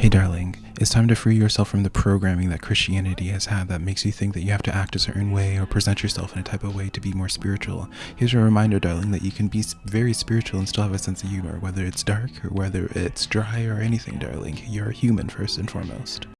Hey darling, it's time to free yourself from the programming that Christianity has had that makes you think that you have to act a certain way or present yourself in a type of way to be more spiritual. Here's a reminder, darling, that you can be very spiritual and still have a sense of humor, whether it's dark or whether it's dry or anything, darling. You're a human first and foremost.